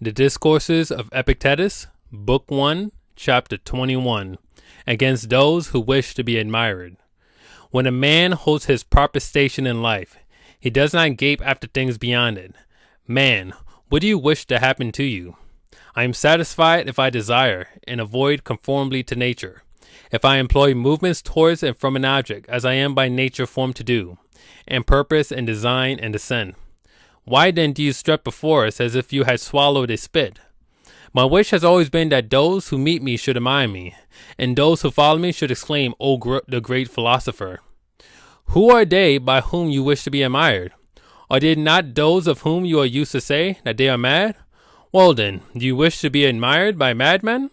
The Discourses of Epictetus, Book 1, Chapter 21 Against Those Who Wish to be Admired. When a man holds his proper station in life, he does not gape after things beyond it. Man, what do you wish to happen to you? I am satisfied if I desire, and avoid conformably to nature. If I employ movements towards and from an object, as I am by nature formed to do, and purpose and design and assent. Why then do you strut before us as if you had swallowed a spit? My wish has always been that those who meet me should admire me, and those who follow me should exclaim, O gr- the great philosopher. Who are they by whom you wish to be admired? Are they not those of whom you are used to say that they are mad? Well then, do you wish to be admired by madmen?